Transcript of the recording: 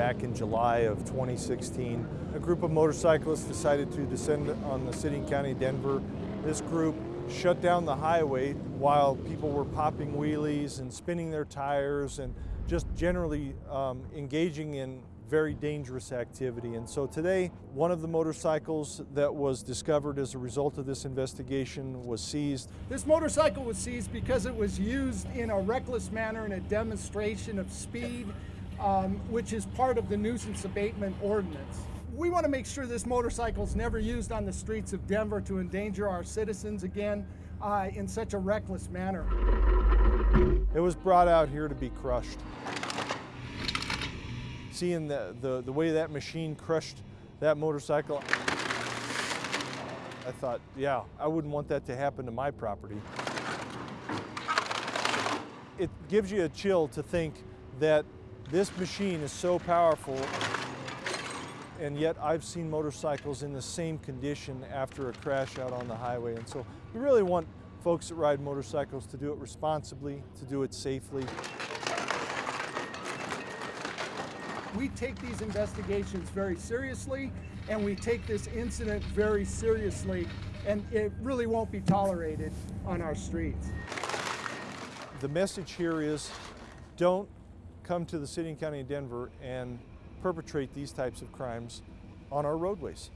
back in July of 2016. A group of motorcyclists decided to descend on the city and county of Denver. This group shut down the highway while people were popping wheelies and spinning their tires and just generally um, engaging in very dangerous activity. And so today, one of the motorcycles that was discovered as a result of this investigation was seized. This motorcycle was seized because it was used in a reckless manner in a demonstration of speed, um, which is part of the nuisance abatement ordinance. We want to make sure this motorcycle is never used on the streets of Denver to endanger our citizens again uh, in such a reckless manner. It was brought out here to be crushed seeing the, the, the way that machine crushed that motorcycle, I thought, yeah, I wouldn't want that to happen to my property. It gives you a chill to think that this machine is so powerful and yet I've seen motorcycles in the same condition after a crash out on the highway. And so we really want folks that ride motorcycles to do it responsibly, to do it safely. We take these investigations very seriously and we take this incident very seriously and it really won't be tolerated on our streets. The message here is don't come to the city and county of Denver and perpetrate these types of crimes on our roadways.